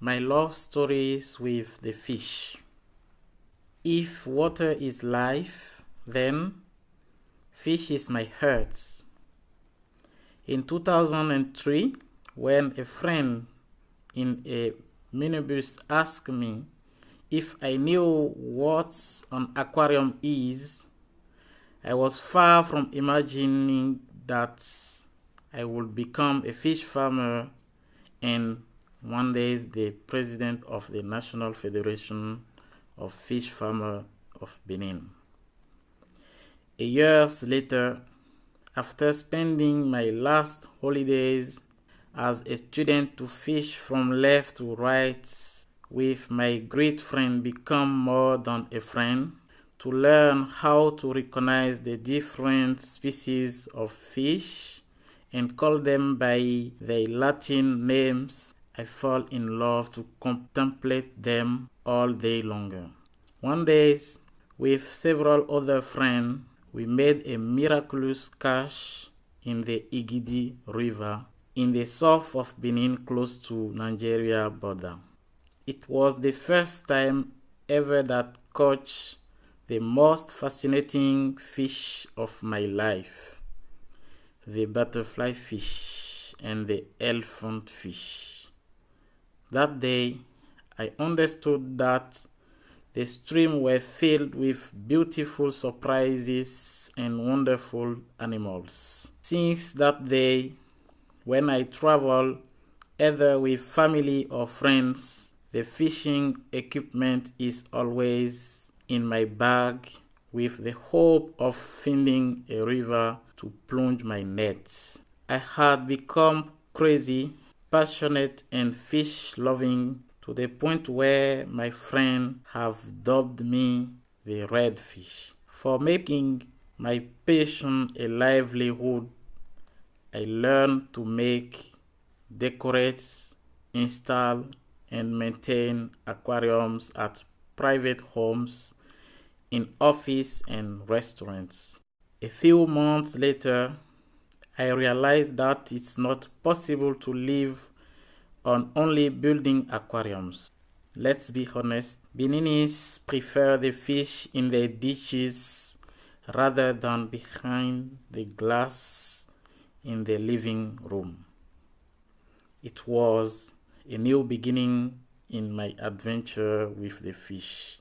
My love stories with the fish. If water is life, then fish is my heart. In 2003, when a friend in a minibus asked me if I knew what an aquarium is, I was far from imagining that I would become a fish farmer and one day the president of the National Federation of Fish Farmers of Benin. A years later, after spending my last holidays as a student to fish from left to right with my great friend become more than a friend, to learn how to recognize the different species of fish and call them by their Latin names, I fall in love to contemplate them all day longer. One day, with several other friends, we made a miraculous catch in the Igidi River in the south of Benin close to Nigeria border. It was the first time ever that caught the most fascinating fish of my life, the butterfly fish and the elephant fish. That day, I understood that the stream were filled with beautiful surprises and wonderful animals. Since that day, when I travel either with family or friends, the fishing equipment is always in my bag with the hope of finding a river to plunge my nets. I had become crazy, passionate, and fish loving to the point where my friends have dubbed me the redfish. For making my passion a livelihood, I learned to make, decorate, install, and maintain aquariums at private homes, in office and restaurants. A few months later, I realized that it's not possible to live on only building aquariums. Let's be honest, Beninese prefer the fish in their dishes rather than behind the glass in the living room. It was a new beginning in my adventure with the fish.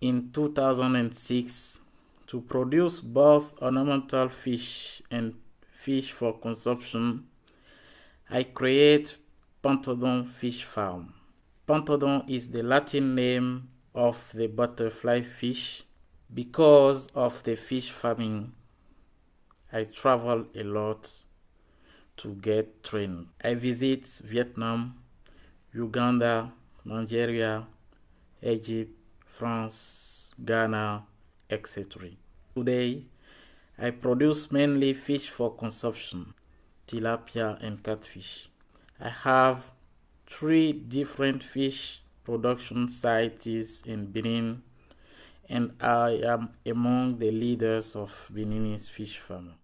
In 2006, to produce both ornamental fish and fish for consumption, I create Pantodon Fish Farm. Pantodon is the Latin name of the butterfly fish. Because of the fish farming, I travel a lot to get trained. I visit Vietnam, Uganda, Nigeria, Egypt, France, Ghana, etc. Today, I produce mainly fish for consumption, tilapia and catfish. I have three different fish production sites in Benin and I am among the leaders of Benin's fish farming.